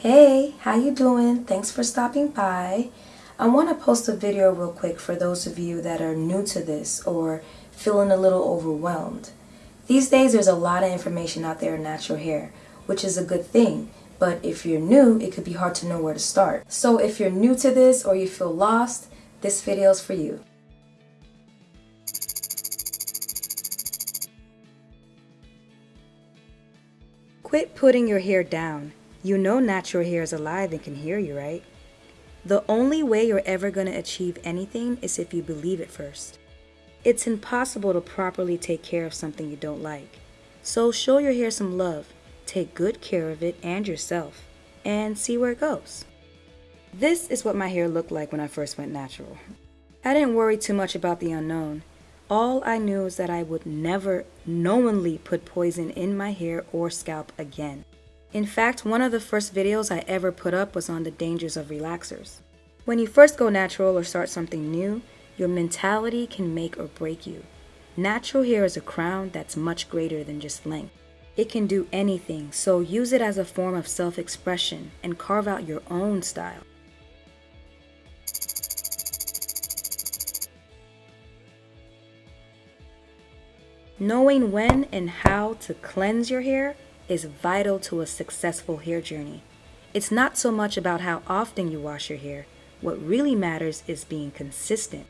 Hey, how you doing? Thanks for stopping by. I want to post a video real quick for those of you that are new to this or feeling a little overwhelmed. These days there's a lot of information out there in natural hair, which is a good thing, but if you're new, it could be hard to know where to start. So if you're new to this or you feel lost, this video is for you. Quit putting your hair down. You know natural hair is alive and can hear you, right? The only way you're ever going to achieve anything is if you believe it first. It's impossible to properly take care of something you don't like. So show your hair some love, take good care of it and yourself, and see where it goes. This is what my hair looked like when I first went natural. I didn't worry too much about the unknown. All I knew is that I would never knowingly put poison in my hair or scalp again. In fact, one of the first videos I ever put up was on the dangers of relaxers. When you first go natural or start something new, your mentality can make or break you. Natural hair is a crown that's much greater than just length. It can do anything, so use it as a form of self-expression and carve out your own style. Knowing when and how to cleanse your hair is vital to a successful hair journey. It's not so much about how often you wash your hair. What really matters is being consistent.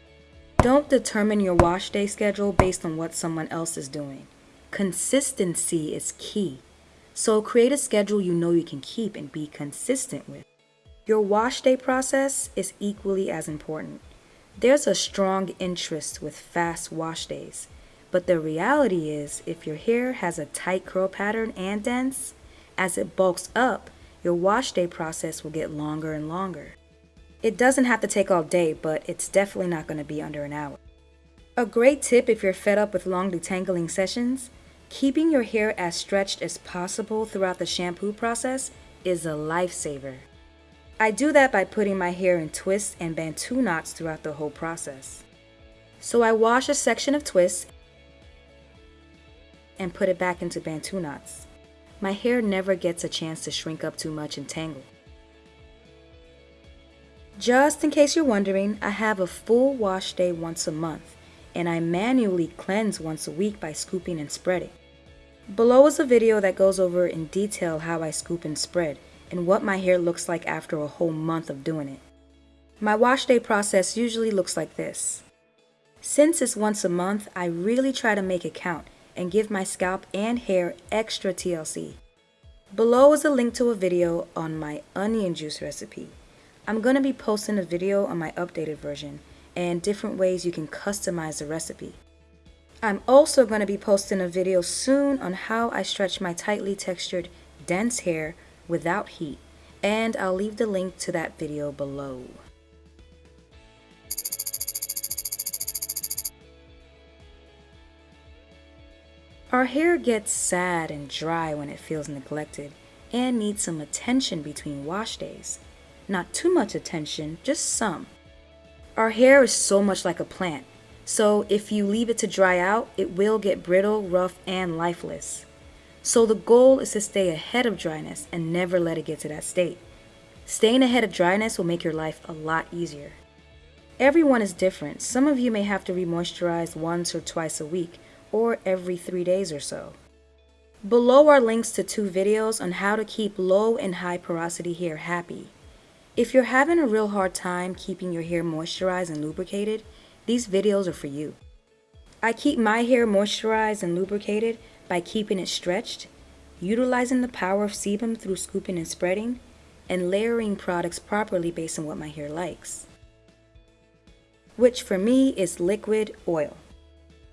Don't determine your wash day schedule based on what someone else is doing. Consistency is key. So create a schedule you know you can keep and be consistent with. Your wash day process is equally as important. There's a strong interest with fast wash days. But the reality is, if your hair has a tight curl pattern and dense, as it bulks up, your wash day process will get longer and longer. It doesn't have to take all day, but it's definitely not going to be under an hour. A great tip if you're fed up with long detangling sessions, keeping your hair as stretched as possible throughout the shampoo process is a lifesaver. I do that by putting my hair in twists and bantu knots throughout the whole process. So I wash a section of twists and put it back into bantu knots. My hair never gets a chance to shrink up too much and tangle. Just in case you're wondering, I have a full wash day once a month, and I manually cleanse once a week by scooping and spreading. Below is a video that goes over in detail how I scoop and spread, and what my hair looks like after a whole month of doing it. My wash day process usually looks like this. Since it's once a month, I really try to make it count and give my scalp and hair extra TLC. Below is a link to a video on my onion juice recipe. I'm going to be posting a video on my updated version and different ways you can customize the recipe. I'm also going to be posting a video soon on how I stretch my tightly textured, dense hair without heat, and I'll leave the link to that video below. Our hair gets sad and dry when it feels neglected and needs some attention between wash days. Not too much attention, just some. Our hair is so much like a plant, so if you leave it to dry out, it will get brittle, rough, and lifeless. So the goal is to stay ahead of dryness and never let it get to that state. Staying ahead of dryness will make your life a lot easier. Everyone is different. Some of you may have to remoisturize once or twice a week, or every three days or so. Below are links to two videos on how to keep low and high porosity hair happy. If you're having a real hard time keeping your hair moisturized and lubricated, these videos are for you. I keep my hair moisturized and lubricated by keeping it stretched, utilizing the power of sebum through scooping and spreading, and layering products properly based on what my hair likes. Which for me is liquid oil.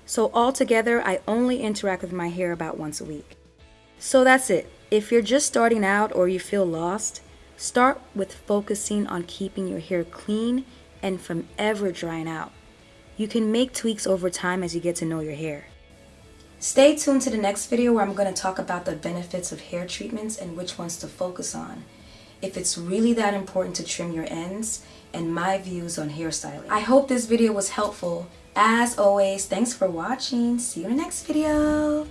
So altogether, I only interact with my hair about once a week. So that's it. If you're just starting out or you feel lost, start with focusing on keeping your hair clean and from ever drying out. You can make tweaks over time as you get to know your hair. Stay tuned to the next video where I'm going to talk about the benefits of hair treatments and which ones to focus on. If it's really that important to trim your ends and my views on hairstyling. I hope this video was helpful as always, thanks for watching. See you in the next video.